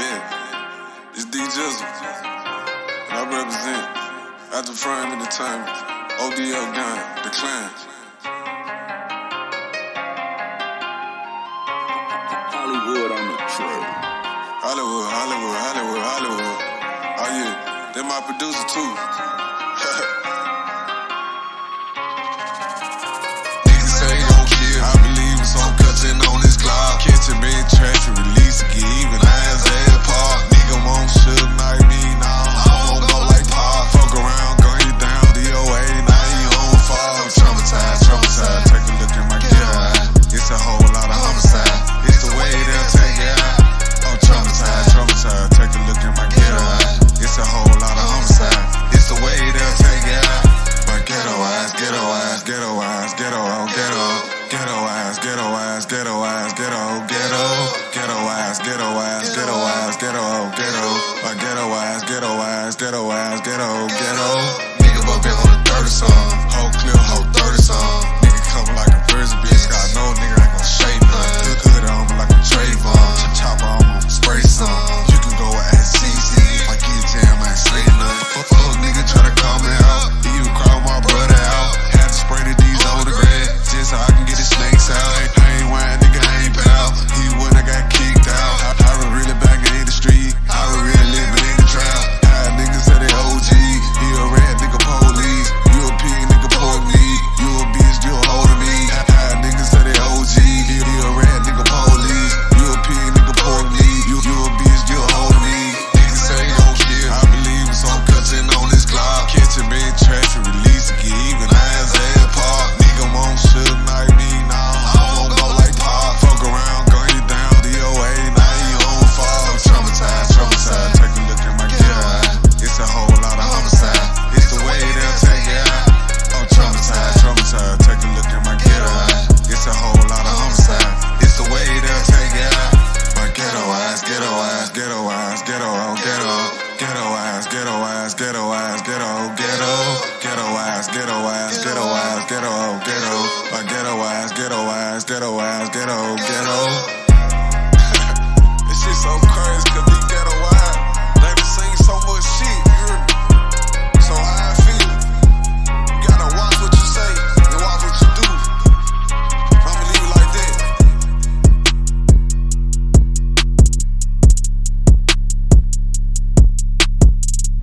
yeah, it's D Jizzle. And I represent After the time. ODL Gun, The Clan. Hollywood on the trail. Hollywood, Hollywood, Hollywood, Hollywood. Oh yeah, they're my producer too. Niggas say don't care. I believe sitting on Chasing me, trying to release. ghetto ass, ghetto ass, ghetto, ghetto, ghetto ass, ghetto ass, ghetto ass, ghetto, ghetto, a ghetto ass, ghetto ass, ghetto ass, ghetto, ghetto. ghetto, ghetto, ass, ghetto ass, ghetto ass, ghetto, ghetto, ghetto ass, ghetto ass, ghetto ass, ghetto, ghetto, a ghetto ass, ghetto ass, ghetto ass, ghetto, ghetto.